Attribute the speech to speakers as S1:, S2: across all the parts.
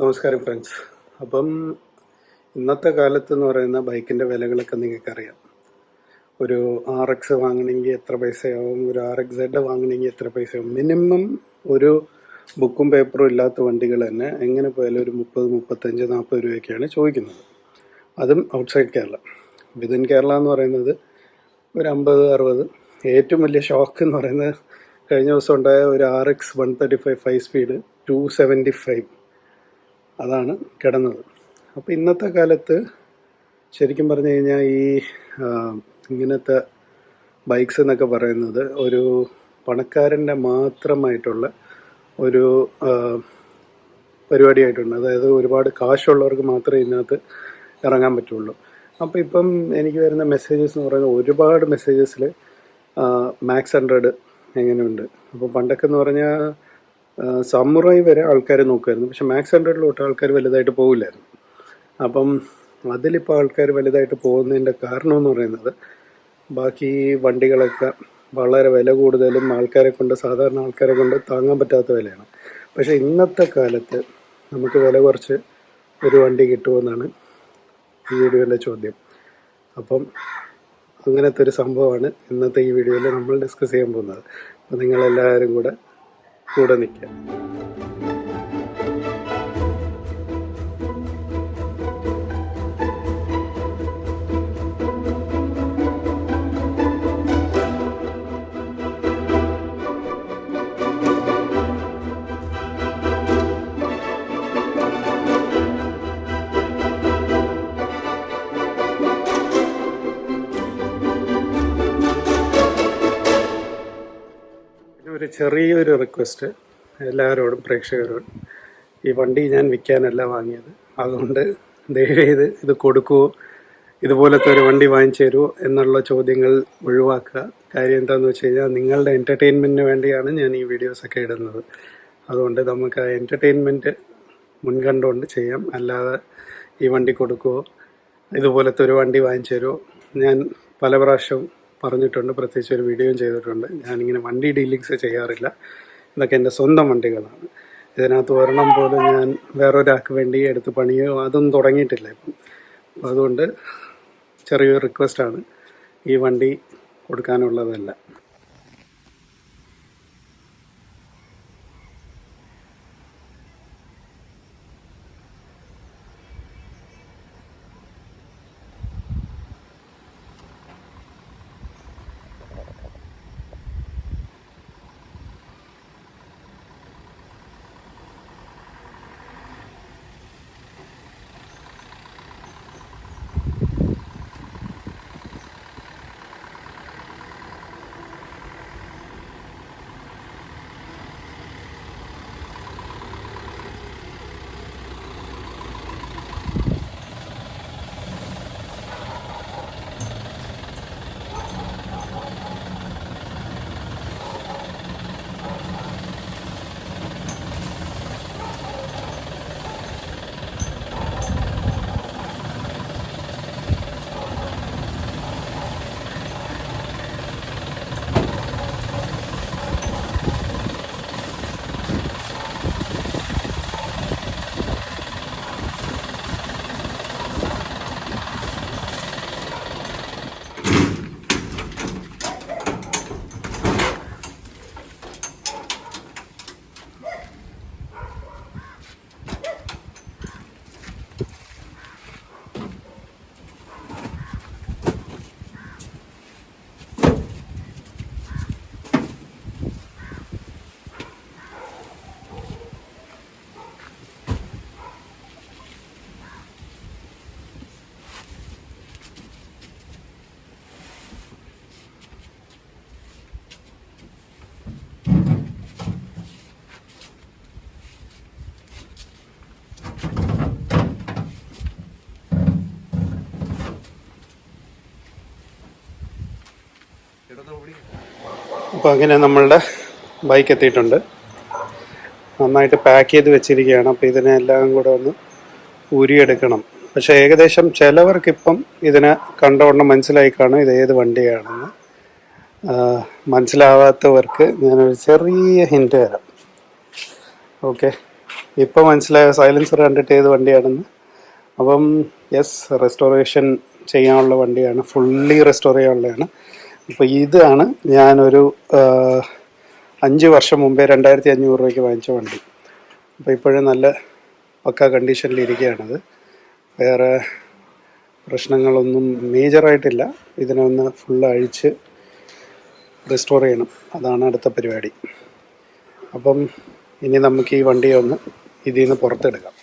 S1: നമസ്കാരം ഫ്രണ്ട്സ് അപ്പം ഇന്നത്തെ കാലത്ത് എന്ന് പറയുന്ന ബൈക്കിന്റെ വിലകളൊക്കെ നിങ്ങൾക്കറിയാം. ഒരു ആർ എക്സ് വാങ്ങണമെങ്കിൽ എത്ര പൈസയാവും? ഒരു ആർ എക്സ് സെഡ് വാങ്ങണമെങ്കിൽ എത്ര പൈസയാവും? മിനിമം ഒരു ബുക്കും പേപ്പറും ഇല്ലാത്ത വണ്ടികൾ തന്നെ എങ്ങനെ പോയാലും ഒരു മുപ്പത് മുപ്പത്തഞ്ച് നാൽപ്പത് രൂപയൊക്കെയാണ് ചോദിക്കുന്നത്. അതും ഔട്ട്സൈഡ് കേരള. വിതിൻ കേരള എന്ന് പറയുന്നത് ഒരു അമ്പത് അറുപത്. ഏറ്റവും വലിയ ഷോക്ക് എന്ന് പറയുന്നത് കഴിഞ്ഞ ദിവസം ഉണ്ടായ ഒരു R X one thirty five five speed to seventy five അതാണ് കിടന്നത്. അപ്പോൾ ഇന്നത്തെ കാലത്ത് ശരിക്കും പറഞ്ഞു കഴിഞ്ഞാൽ ഈ ഇങ്ങനത്തെ ബൈക്സ് എന്നൊക്കെ പറയുന്നത് ഒരു പണക്കാരന്റെ മാത്രമായിട്ടുള്ള ഒരു പരിപാടിയായിട്ടുണ്ട്. അതായത് ഒരുപാട് കാശുള്ളവർക്ക് മാത്രമേ ഇതിനകത്ത് ഇറങ്ങാൻ പറ്റുള്ളൂ. അപ്പോൾ ഇപ്പം എനിക്ക് വരുന്ന മെസ്സേജസ് എന്ന് പറയുന്നത് ഒരുപാട് മെസ്സേജസിൽ മാക്സ് ഹൺഡ്രഡ് എങ്ങനെയുണ്ട്? അപ്പോൾ പണ്ടൊക്കെ എന്ന് പറഞ്ഞാൽ സമുറായി വരെ ആൾക്കാർ നോക്കുമായിരുന്നു പക്ഷെ മാക്സ് ഹൺഡ്രഡിലോട്ട് ആൾക്കാർ വലുതായിട്ട് പോകില്ലായിരുന്നു അപ്പം അതിലിപ്പോൾ ആൾക്കാർ വലുതായിട്ട് പോകുന്നതിന്റെ കാരണം എന്ന് പറയുന്നത് ബാക്കി വണ്ടികളൊക്കെ വളരെ വില കൂടുതലും ആൾക്കാരെ കൊണ്ട് സാധാരണ ആൾക്കാരെ കൊണ്ട് താങ്ങാൻ പറ്റാത്ത വിലയാണ്. പക്ഷേ ഇന്നത്തെ കാലത്ത് നമുക്ക് വില കുറച്ച് ഒരു വണ്ടി കിട്ടുമെന്നാണ് ഈ വീഡിയോന്റെ ചോദ്യം. അപ്പം അങ്ങനത്തെ ഒരു സംഭവമാണ് ഇന്നത്തെ ഈ വീഡിയോയിൽ നമ്മൾ ഡിസ്കസ് ചെയ്യാൻ പോകുന്നത്. അപ്പം നിങ്ങളെല്ലാവരും കൂടെ കൂടെ നിൽക്കുക. ഒരു ചെറിയൊരു റിക്വസ്റ്റ് എല്ലാവരോടും പ്രേക്ഷകരോടും. ഈ വണ്ടി ഞാൻ വിൽക്കാനല്ല വാങ്ങിയത്. അതുകൊണ്ട് ദയവേത് ഇത് കൊടുക്കുമോ ഇതുപോലത്തെ ഒരു വണ്ടി വാങ്ങിച്ചു തരുമോ എന്നുള്ള ചോദ്യങ്ങൾ ഒഴിവാക്കുക. കാര്യം എന്താണെന്ന് വെച്ച് കഴിഞ്ഞാൽ നിങ്ങളുടെ എന്റർടൈൻമെന്റിന് വേണ്ടിയാണ് ഞാൻ ഈ വീഡിയോസൊക്കെ ഇടുന്നത്. അതുകൊണ്ട് നമുക്ക് ആ എന്റർടൈൻമെന്റ് മുൻകണ്ടുകൊണ്ട് ചെയ്യാം. അല്ലാതെ ഈ വണ്ടി കൊടുക്കുമോ ഇതുപോലത്തെ ഒരു വണ്ടി വാങ്ങിച്ചു തരുമോ ഞാൻ പല പ്രാവശ്യം പറഞ്ഞിട്ടുണ്ട് പ്രത്യേകിച്ച് ഒരു വീഡിയോയും ചെയ്തിട്ടുണ്ട്. ഞാനിങ്ങനെ വണ്ടി ഡീലിങ്സ് ചെയ്യാറില്ല. ഇതൊക്കെ എന്റെ സ്വന്തം വണ്ടികളാണ്. ഇതിനകത്ത് ഒരെണ്ണം പോലും ഞാൻ വേറൊരാൾക്ക് വേണ്ടി എടുത്ത് പണിയോ അതൊന്നും തുടങ്ങിയിട്ടില്ല ഇപ്പം. അപ്പം അതുകൊണ്ട് ചെറിയൊരു റിക്വസ്റ്റാണ് ഈ വണ്ടി കൊടുക്കാനുള്ളതല്ല. അപ്പോൾ അങ്ങനെ നമ്മളുടെ ബൈക്ക് എത്തിയിട്ടുണ്ട്. നന്നായിട്ട് പാക്ക് ചെയ്ത് വെച്ചിരിക്കുകയാണ്. അപ്പോൾ ഇതിനെല്ലാം കൂടെ ഒന്ന് ഊരിയെടുക്കണം. പക്ഷേ ഏകദേശം ചിലവർക്കിപ്പം ഇതിനെ കണ്ടവണ്ണം മനസ്സിലായി കാണും ഇത് ഏത് വണ്ടിയാണെന്ന്. മനസ്സിലാവാത്തവർക്ക് ഞാനൊരു ചെറിയ ഹിന്റ് തരാം. ഓക്കെ. ഇപ്പോൾ മനസ്സിലായ സൈലൻസർ കണ്ടിട്ട് ഏത് വണ്ടിയാണെന്ന്. അപ്പം യെസ് റെസ്റ്റോറേഷൻ ചെയ്യാനുള്ള വണ്ടിയാണ്. ഫുള്ളി റെസ്റ്റോർ ചെയ്യാനുള്ളതാണ്. അപ്പോൾ ഇതാണ് ഞാനൊരു അഞ്ച് വർഷം മുമ്പേ രണ്ടായിരത്തി അഞ്ഞൂറ് രൂപയ്ക്ക് വാങ്ങിച്ച വണ്ടി. അപ്പോൾ ഇപ്പോഴും നല്ല പക്ക കണ്ടീഷനിലിരിക്കുകയാണത് വേറെ പ്രശ്നങ്ങളൊന്നും മേജറായിട്ടില്ല ഇതിനെ ഒന്ന് ഫുൾ അഴിച്ച് റെസ്റ്റോർ ചെയ്യണം. അതാണ് അടുത്ത പരിപാടി. അപ്പം ഇനി നമുക്ക് ഈ വണ്ടിയെ ഒന്ന് ഇതിൽ നിന്ന് പുറത്തെടുക്കാം.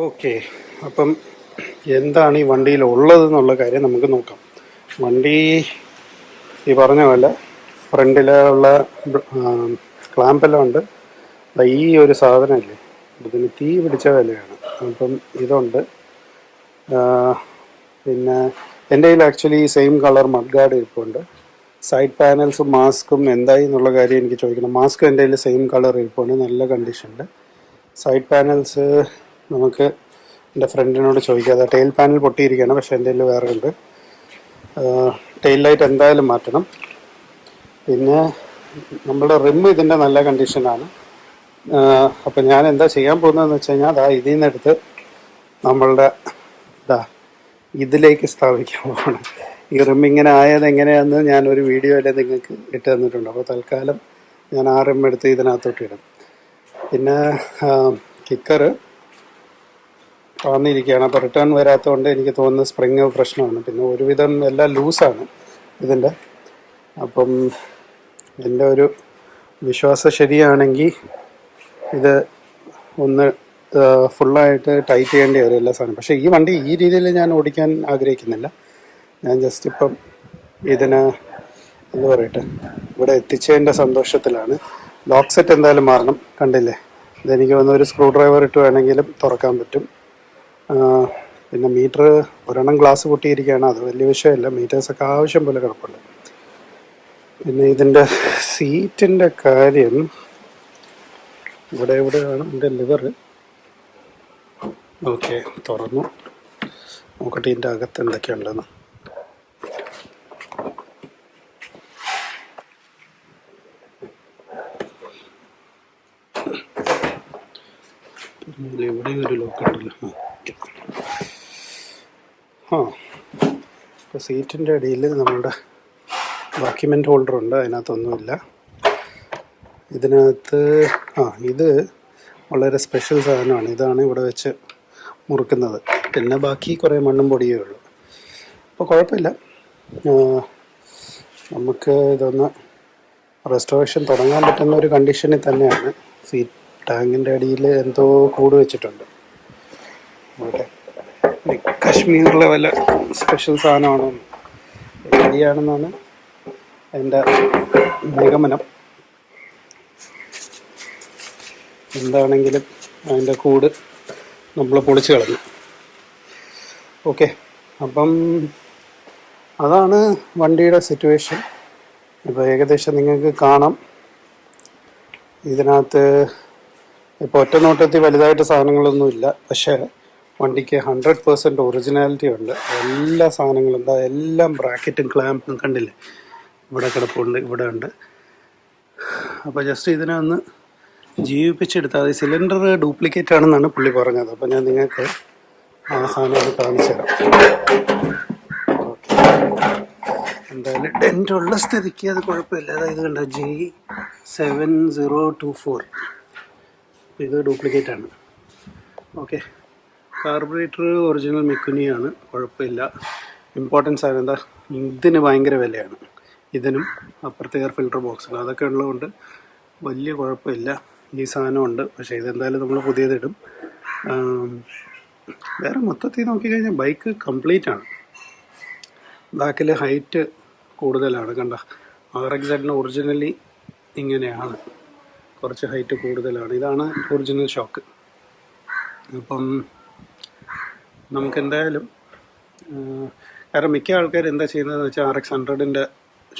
S1: ഓക്കെ. അപ്പം എന്താണ് ഈ വണ്ടിയിൽ ഉള്ളത് എന്നുള്ള കാര്യം നമുക്ക് നോക്കാം. വണ്ടി ഈ പറഞ്ഞ പോലെ ഫ്രണ്ടിലുള്ള ക്ലാമ്പെല്ലാം ഉണ്ട്. ഈ ഒരു സാധനമല്ലേ ഇതിന് തീ പിടിച്ച വിലയാണ്. അപ്പം ഇതുണ്ട്. പിന്നെ എന്റെ കയ്യിൽ ആക്ച്വലി സെയിം കളർ മഡ്ഗാർഡ് ഇരിപ്പുണ്ട്. സൈഡ് പാനൽസും മാസ്കും എന്തായി എന്നുള്ള കാര്യം എനിക്ക് ചോദിക്കണം. മാസ്ക് എന്റെ കയ്യിൽ സെയിം കളർ ഇരിപ്പുണ്ട്. നല്ല കണ്ടീഷനുണ്ട് സൈഡ് പാനൽസ് നമുക്ക് എന്റെ ഫ്രണ്ടിനോട് ചോദിക്കാതെ ടെയിൽ പാനൽ പൊട്ടിയിരിക്കുകയാണ് പക്ഷേ കയ്യിൽ വേറെ ഉണ്ട് ടെയിൽ ലൈറ്റ് എന്തായാലും മാറ്റണം. പിന്നെ നമ്മുടെ റിം ഇതിന്റെ നല്ല കണ്ടീഷനാണ് അപ്പം ഞാൻ എന്താ ചെയ്യാൻ പോകുന്നതെന്ന് വെച്ച് കഴിഞ്ഞാൽ അതാ ഇതിൽ നിന്നെടുത്ത് നമ്മളുടെ ഇതാ ഇതിലേക്ക് സ്ഥാപിക്കാൻ പോവാണ്. ഈ റിം ഇങ്ങനെ ആയത് എങ്ങനെയാണെന്ന് ഞാൻ ഞാനൊരു വീഡിയോയിൽ നിങ്ങൾക്ക് ഇട്ട് തന്നിട്ടുണ്ട്. അപ്പോൾ തൽക്കാലം ഞാൻ ആ റിം എടുത്ത് ഇതിനകത്തോട്ട് ഇടും. പിന്നെ കിക്കറ് താന്നിരിക്കുകയാണ് അപ്പോൾ റിട്ടേൺ വരാത്തതുകൊണ്ട് എനിക്ക് തോന്നുന്നത് സ്പ്രിങ് പ്രശ്നമാണ്. പിന്നെ ഒരുവിധം എല്ലാം ലൂസാണ് ഇതിന്റെ. അപ്പം എന്റെ ഒരു വിശ്വാസം ശരിയാണെങ്കിൽ ഇത് ഒന്ന് ഫുള്ളായിട്ട് ടൈറ്റ് ചെയ്യേണ്ടി വരും എല്ലാ സാധനം പക്ഷേ ഈ വണ്ടി ഈ രീതിയിൽ ഞാൻ ഓടിക്കാൻ ആഗ്രഹിക്കുന്നില്ല. ഞാൻ ജസ്റ്റ് ഇപ്പം ഇതിന് എന്ന് പറയട്ടെ ഇവിടെ എത്തിച്ചതിന്റെ സന്തോഷത്തിലാണ്. ലോക്ക് സെറ്റ് എന്തായാലും മാറണം. കണ്ടില്ലേ? ഇതെനിക്ക് വന്ന ഒരു സ്ക്രൂ ഡ്രൈവർ ഇട്ട് വേണമെങ്കിലും തുറക്കാൻ പറ്റും. പിന്നെ മീറ്റർ ഒരെണ്ണം ഗ്ലാസ് പൊട്ടിയിരിക്കുകയാണ്. അത് വലിയ വിഷയമല്ല. മീറ്റേഴ്സൊക്കെ ആവശ്യം പോലെ കിടപ്പുണ്ട്. പിന്നെ ഇതിന്റെ സീറ്റിന്റെ കാര്യം ഇവിടെ എവിടെയാണ്? എന്റെ ലിവർ ഓക്കെ തുറന്നു. നോക്കട്ടെ ഇതിന്റെ അകത്ത് എന്തൊക്കെയുണ്ടെന്ന്. ഇവിടെ ഒരു ലോക്ക് ഉണ്ടല്ലോ ആ. ഇപ്പോൾ സീറ്റിന്റെ അടിയിൽ നമ്മളുടെ ഡോക്യുമെന്റ് ഹോൾഡർ ഉണ്ട് അതിനകത്തൊന്നുമില്ല. ഇതിനകത്ത് ആ ഇത് വളരെ സ്പെഷ്യൽ സാധനമാണ്. ഇതാണ് ഇവിടെ വെച്ച് മുറുക്കുന്നത്. പിന്നെ ബാക്കി കുറേ മണ്ണും പൊടിയേ ഉള്ളൂ. അപ്പോൾ കുഴപ്പമില്ല. നമുക്ക് ഇതൊന്ന് റെസ്റ്റോറേഷൻ തുടങ്ങാൻ പറ്റുന്ന ഒരു കണ്ടീഷനിൽ തന്നെയാണ്. സീറ്റ് ടാങ്കിന്റെ അടിയിൽ എന്തോ കൂട് വെച്ചിട്ടുണ്ട്. ഓക്കെ കശ്മീരിലെ വല്ല സ്പെഷ്യൽ സാധനമാണോ? ശരിയാണെന്നാണ് എന്റെ നിഗമനം. എന്താണെങ്കിലും അതിന്റെ കൂട് നമ്മൾ പൊളിച്ച് കളഞ്ഞു. ഓക്കെ അപ്പം അതാണ് വണ്ടിയുടെ സിറ്റുവേഷൻ ഇപ്പോൾ ഏകദേശം നിങ്ങൾക്ക് കാണാം. ഇതിനകത്ത് ഇപ്പോൾ ഒറ്റ നോട്ടത്തിൽ വലുതായിട്ട് സാധനങ്ങളൊന്നുമില്ല. പക്ഷേ വണ്ടിക്ക് ഹൺഡ്രഡ് പെർസെന്റ് ഒറിജിനാലിറ്റി ഉണ്ട്. എല്ലാ സാധനങ്ങളും എന്താ എല്ലാം ബ്രാക്കറ്റും ക്ലാമ്പും കണ്ടില്ലേ? ഇവിടെ കിടപ്പുണ്ട് ഇവിടെ ഉണ്ട്. അപ്പോൾ ജസ്റ്റ് ഇതിനെ ഒന്ന് ജീവിപ്പിച്ചെടുത്താൽ അത് സിലിണ്ടർ ഡ്യൂപ്ലിക്കേറ്റ് ആണെന്നാണ് പുള്ളി പറഞ്ഞത്. അപ്പോൾ ഞാൻ നിങ്ങൾക്ക് ആ സാധനം ഒന്ന് കാണിച്ചു തരാം. എന്തായാലും ഡെന്റുള്ള സ്ഥിതിക്ക് അത് കുഴപ്പമില്ല. അതായത് കണ്ട? G seven zero two four ഇത് ഡ്യൂപ്ലിക്കേറ്റ് ആണ്. ഓക്കെ കാർബറേറ്റർ ഒറിജിനൽ മെക്കുനിയാണ് കുഴപ്പമില്ല. ഇമ്പോർട്ടൻസ് ആണ് എന്താ? ഇതിന് ഭയങ്കര വിലയാണ്. ഇതിനും അപ്പുറത്തെ എയർ ഫിൽട്ടർ ബോക്സാണ് അതൊക്കെ ഉള്ളതുകൊണ്ട് വലിയ കുഴപ്പമില്ല. ഈ സാധനമുണ്ട് പക്ഷേ ഇതെന്തായാലും നമ്മൾ പുതിയതിടും. വേറെ മൊത്തത്തിൽ നോക്കിക്കഴിഞ്ഞാൽ ബൈക്ക് കംപ്ലീറ്റ് ആണ്. ബാക്കിൽ ഹൈറ്റ് കൂടുതലാണ്. കണ്ട? ആർ എക്സ് എഡിന് ഒറിജിനലി ഇങ്ങനെയാണ്. കുറച്ച് ഹൈറ്റ് കൂടുതലാണ്. ഇതാണ് ഒറിജിനൽ ഷോക്ക് അപ്പം നമുക്ക് എന്തായാലും കാരണം മിക്ക ആൾക്കാർ എന്താ ചെയ്യുന്നതെന്ന് വെച്ചാൽ ആർ എക്സ് ഹൺഡ്രഡിന്റെ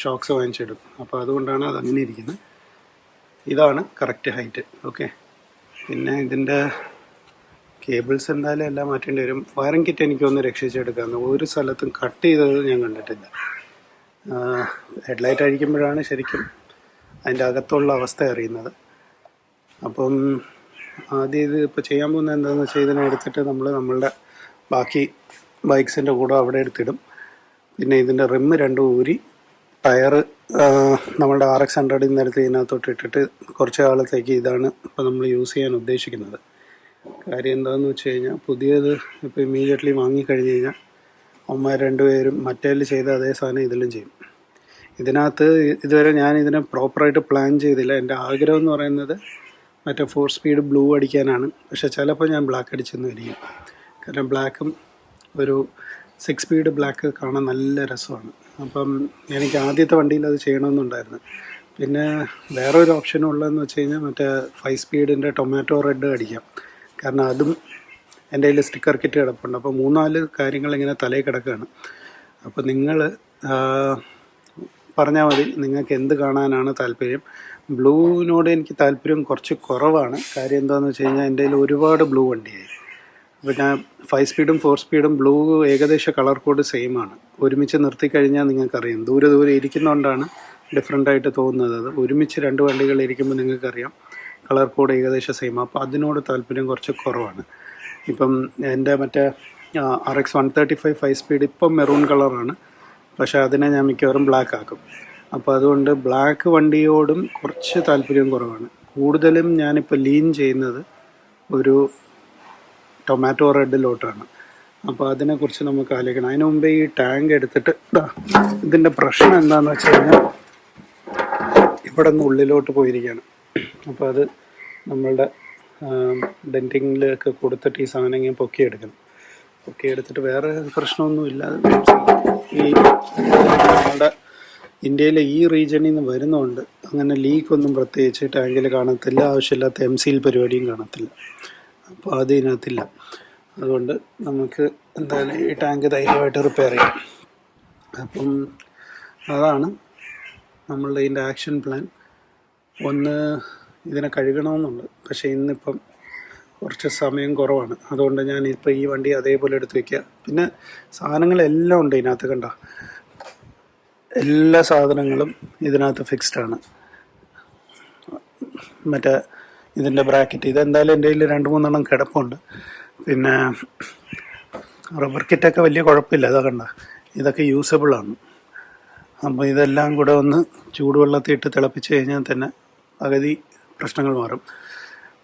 S1: ഷോക്സ് വാങ്ങിച്ചിടും. അപ്പോൾ അതുകൊണ്ടാണ് അത് അങ്ങനെ ഇരിക്കുന്നത്. ഇതാണ് കറക്റ്റ് ഹൈറ്റ് ഓക്കെ പിന്നെ ഇതിന്റെ കേബിൾസ് എന്തായാലും എല്ലാം മാറ്റേണ്ടി വരും. വയറിംഗ് കിറ്റ് എനിക്ക് എനിക്കൊന്ന് രക്ഷിച്ചെടുക്കാമെന്ന് ഒരു സ്ഥലത്തും കട്ട് ചെയ്തത് ഞാൻ കണ്ടിട്ടില്ല. ഹെഡ്ലൈറ്റ് അഴിക്കുമ്പോഴാണ് ശരിക്കും അതിന്റെ അകത്തുള്ള അവസ്ഥ അറിയുന്നത്. അപ്പം ആദ്യം ഇത് ഇപ്പോൾ ചെയ്യാൻ പോകുന്നത് എന്താണെന്ന് വെച്ചാൽ ഇതിനെ എടുത്തിട്ട് നമ്മൾ നമ്മളുടെ ബാക്കി ബൈക്സിന്റെ കൂടെ അവിടെ എടുത്തിടും. പിന്നെ ഇതിന്റെ റിമ്മ് രണ്ടും ഊരി ടയർ നമ്മളുടെ ആർ എക്സ് ഹൺഡ്രഡിൽ നിന്ന് എടുത്ത് ഇതിനകത്തോട്ട് ഇട്ടിട്ട് കുറച്ച് കാലത്തേക്ക് ഇതാണ് ഇപ്പോൾ നമ്മൾ യൂസ് ചെയ്യാൻ ഉദ്ദേശിക്കുന്നത്. കാര്യം എന്താണെന്ന് വെച്ച് കഴിഞ്ഞാൽ പുതിയത് ഇപ്പോൾ ഇമ്മീഡിയറ്റ്ലി വാങ്ങിക്കഴിഞ്ഞ് കഴിഞ്ഞാൽ അമ്മ രണ്ടുപേരും മറ്റേതിൽ ചെയ്ത അതേ സാധനം ഇതിലും ചെയ്യും. ഇതിനകത്ത് ഇതുവരെ ഞാൻ ഇതിനെ പ്രോപ്പറായിട്ട് പ്ലാൻ ചെയ്തില്ല. എന്റെ ആഗ്രഹം എന്ന് പറയുന്നത് മറ്റേ ഫോർ സ്പീഡ് ബ്ലൂ അടിക്കാനാണ്. പക്ഷെ ചിലപ്പോൾ ഞാൻ ബ്ലാക്ക് അടിച്ചെന്ന് വരികയും കാരണം ബ്ലാക്കും ഒരു സിക്സ് സ്പീഡ് ബ്ലാക്ക് കാണാൻ നല്ല രസമാണ്. അപ്പം എനിക്ക് ആദ്യത്തെ വണ്ടിയിൽ അത് ചെയ്യണമെന്നുണ്ടായിരുന്നു. പിന്നെ വേറെ ഒരു ഓപ്ഷനും ഉള്ളതെന്ന് വെച്ച് കഴിഞ്ഞാൽ മറ്റേ ഫൈവ് സ്പീഡിന്റെ ടൊമാറ്റോ റെഡ് അടിക്കാം. കാരണം അതും എന്റെ കയ്യിൽ സ്റ്റിക്കർ കിറ്റ് കിടപ്പുണ്ട്. അപ്പോൾ മൂന്നാൽ കാര്യങ്ങൾ ഇങ്ങനെ തലയിൽ കിടക്കുകയാണ്. അപ്പോൾ നിങ്ങൾ പറഞ്ഞാൽ മതി നിങ്ങൾക്ക് എന്ത് കാണാനാണ് താല്പര്യം. ബ്ലൂവിനോട് എനിക്ക് താല്പര്യം കുറച്ച് കുറവാണ്. കാര്യം എന്താണെന്ന് വെച്ച് കഴിഞ്ഞാൽ എന്റെ കയ്യിൽ ഒരുപാട് ബ്ലൂ വണ്ടിയായി. പിന്നെ ഫൈവ് സ്പീഡും ഫോർ സ്പീഡും ബ്ലൂ ഏകദേശ കളർ കോഡ് സെയിം ആണ്. ഒരുമിച്ച് നിർത്തി കഴിഞ്ഞാൽ നിങ്ങൾക്കറിയാം. ദൂരെ ദൂരെ ഇരിക്കുന്നതുകൊണ്ടാണ് ഡിഫറെന്റ് ആയിട്ട് തോന്നുന്നത്. അത് ഒരുമിച്ച് രണ്ട് വണ്ടികൾ ഇരിക്കുമ്പോൾ നിങ്ങൾക്കറിയാം കളർ കോഡ് ഏകദേശം സെയിം അപ്പോൾ അതിനോട് താല്പര്യം കുറച്ച് കുറവാണ്. ഇപ്പം എന്റെ മറ്റേ R X one thirty five five speed ഇപ്പം മെറൂൺ കളറാണ് പക്ഷേ അതിനെ ഞാൻ മിക്കവാറും ബ്ലാക്ക് ആക്കും. അപ്പോൾ അതുകൊണ്ട് ബ്ലാക്ക് വണ്ടിയോടും കുറച്ച് താല്പര്യം കുറവാണ്. കൂടുതലും ഞാനിപ്പോൾ ലീൻ ചെയ്യുന്നത് ഒരു ടൊമാറ്റോ റെഡിലോട്ടാണ് അപ്പോൾ അതിനെക്കുറിച്ച് നമുക്ക് ആലോചിക്കണം. അതിന് മുമ്പേ ഈ ടാങ്ക് എടുത്തിട്ട് ഇതാ ഇതിന്റെ പ്രശ്നം എന്താണെന്ന് വെച്ച് കഴിഞ്ഞാൽ ഇവിടെ നിന്ന് ഉള്ളിലോട്ട് പോയിരിക്കുകയാണ്. അപ്പോൾ അത് നമ്മളുടെ ഡെന്റിങ്ങിലൊക്കെ കൊടുത്തിട്ട് ഈ സാധനം ഇങ്ങനെ പൊക്കിയെടുക്കണം. പൊക്കിയെടുത്തിട്ട് വേറെ പ്രശ്നമൊന്നുമില്ല ഈ നമ്മളുടെ ഇന്ത്യയിലെ ഈ റീജിയണിൽ നിന്ന് വരുന്നതുകൊണ്ട് അങ്ങനെ ലീക്കൊന്നും പ്രത്യേകിച്ച് ടാങ്കിൽ കാണത്തില്ല. ആവശ്യമില്ലാത്ത എം സിയിൽ പരിപാടിയും കാണത്തില്ല. അപ്പോൾ അത് ഇതിനകത്തില്ല അതുകൊണ്ട് നമുക്ക് എന്തായാലും ഈ ടാങ്ക് ധൈര്യമായിട്ട് റിപ്പയർ ചെയ്യാം. അപ്പം അതാണ് നമ്മളുടെ ഇതിന്റെ ആക്ഷൻ പ്ലാൻ. ഒന്ന് ഇതിനെ കഴുകണമെന്നുണ്ട്. പക്ഷേ ഇന്നിപ്പം കുറച്ച് സമയം കുറവാണ്. അതുകൊണ്ട് ഞാൻ ഇപ്പോൾ ഈ വണ്ടി അതേപോലെ എടുത്ത് വയ്ക്കുക പിന്നെ സാധനങ്ങളെല്ലാം ഉണ്ട് ഇതിനകത്ത് കണ്ട? എല്ലാ സാധനങ്ങളും ഇതിനകത്ത് ഫിക്സ്ഡ് ആണ്. മറ്റേ ഇതിന്റെ ബ്രാക്കറ്റ്. ഇതെന്തായാലും എന്റെ കയ്യിൽ രണ്ട് മൂന്നെണ്ണം കിടപ്പുണ്ട്. പിന്നെ റബ്ബർ കിറ്റൊക്കെ വലിയ കുഴപ്പമില്ല അതാ കണ്ട. ഇതൊക്കെ യൂസബിളാണ് അപ്പോൾ ഇതെല്ലാം കൂടെ ഒന്ന് ചൂടുവെള്ളത്തിൽ ഇട്ട് തിളപ്പിച്ച് കഴിഞ്ഞാൽ തന്നെ പകുതി പ്രശ്നങ്ങൾ മാറും.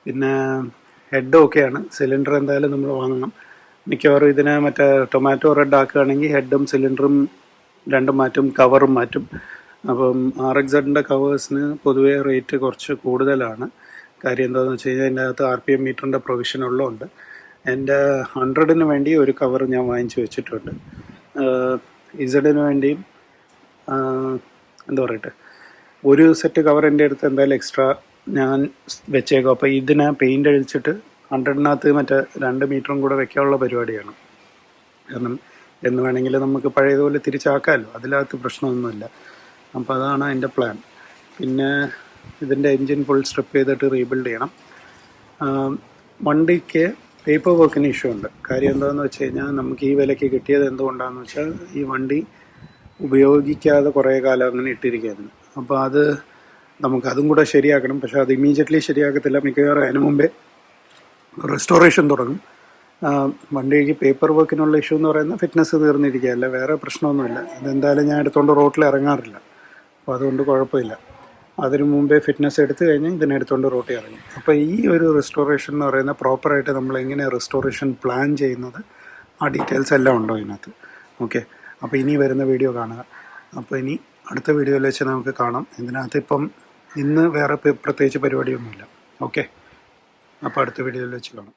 S1: പിന്നെ ഹെഡ് ഓക്കെയാണ് സിലിണ്ടർ എന്തായാലും നമ്മൾ വാങ്ങണം. മിക്കവാറും ഇതിനെ മറ്റേ ടൊമാറ്റോ റെഡ് ആക്കുകയാണെങ്കിൽ ഹെഡും സിലിണ്ടറും രണ്ടും മാറ്റും കവറും മാറ്റും. അപ്പം ആർ എക്സഡിന്റെ സെഡിന്റെ കവേഴ്സിന് പൊതുവേ റേറ്റ് കുറച്ച് കൂടുതലാണ്. കാര്യം എന്താണെന്ന് വെച്ച് കഴിഞ്ഞാൽ അതിന്റെ അകത്ത് ആർ പി എം മീറ്ററിന്റെ പ്രൊവിഷൻ ഉള്ളതുകൊണ്ട് എന്റെ ഹൺഡ്രഡിന് വേണ്ടി ഒരു കവർ ഞാൻ വാങ്ങിച്ചു വെച്ചിട്ടുണ്ട്. ഇസഡിന് വേണ്ടിയും എന്താ പറയട്ടെ ഒരു സെറ്റ് കവർ എന്റെ അടുത്ത് എന്തായാലും എക്സ്ട്രാ ഞാൻ വെച്ചേക്കും. അപ്പോൾ ഇതിനെ പെയിന്റ് അഴിച്ചിട്ട് ഹൺഡ്രഡിനകത്ത് മറ്റേ രണ്ട് മീറ്ററും കൂടെ വെക്കാനുള്ള പരിപാടിയാണ്. കാരണം എന്ന് വേണമെങ്കിൽ നമുക്ക് പഴയതുപോലെ തിരിച്ചാക്കാമല്ലോ. അതിനകത്ത് പ്രശ്നമൊന്നുമില്ല. അപ്പോൾ അതാണ് എന്റെ പ്ലാൻ പിന്നെ ഇതിന്റെ എൻജിൻ ഫുൾ സ്ട്രിപ്പ് ചെയ്തിട്ട് റീബിൽഡ് ചെയ്യണം. വണ്ടിക്ക് പേപ്പർ വർക്കിന് ഇഷ്യൂ ഉണ്ട്. കാര്യം എന്താണെന്ന് വെച്ച് കഴിഞ്ഞാൽ നമുക്ക് ഈ വിലയ്ക്ക് കിട്ടിയത് എന്തുകൊണ്ടാണെന്ന് വെച്ചാൽ ഈ വണ്ടി ഉപയോഗിക്കാതെ കുറേ കാലം അങ്ങനെ ഇട്ടിരിക്കുകയായിരുന്നു. അപ്പോൾ അത് നമുക്കതും കൂടെ ശരിയാക്കണം. പക്ഷേ അത് ഇമ്മീഡിയറ്റ്ലി ശരിയാക്കത്തില്ല. മിക്കവാറും അതിന് മുമ്പേ റെസ്റ്റോറേഷൻ തുടങ്ങും. വണ്ടിക്ക് പേപ്പർ വർക്കിനുള്ള ഇഷ്യൂ എന്ന് പറയുന്നത് ഫിറ്റ്നസ് തീർന്നിരിക്കുകയല്ല. വേറെ പ്രശ്നമൊന്നുമില്ല. ഇതെന്തായാലും ഞാൻ എടുത്തുകൊണ്ട് റോട്ടിൽ ഇറങ്ങാറില്ല. അപ്പോൾ അതുകൊണ്ട് കുഴപ്പമില്ല. അതിനു മുമ്പേ ഫിറ്റ്നസ് എടുത്തു കഴിഞ്ഞാൽ ഇതിനെ എടുത്തുകൊണ്ട് റോട്ടി ഇറങ്ങും. അപ്പോൾ ഈ ഒരു റെസ്റ്റോറേഷൻ എന്ന് പറയുന്ന പ്രോപ്പറായിട്ട് നമ്മൾ എങ്ങനെ റെസ്റ്റോറേഷൻ പ്ലാൻ ചെയ്യുന്നത് ആ ഡീറ്റെയിൽസ് എല്ലാം ഉണ്ടോ ഇതിനകത്ത്. ഓക്കെ അപ്പോൾ ഇനി വരുന്ന വീഡിയോ കാണുക. അപ്പോൾ ഇനി അടുത്ത വീഡിയോയിൽ വെച്ച് നമുക്ക് കാണാം. ഇതിനകത്ത് ഇപ്പം ഇന്ന് വേറെ പ്രത്യേകിച്ച് പരിപാടിയൊന്നുമില്ല. ഓക്കെ അപ്പോൾ അടുത്ത വീഡിയോയിൽ വെച്ച് കാണാം.